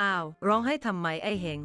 อ้าว ร้องให้ทำไมไอ้เฮง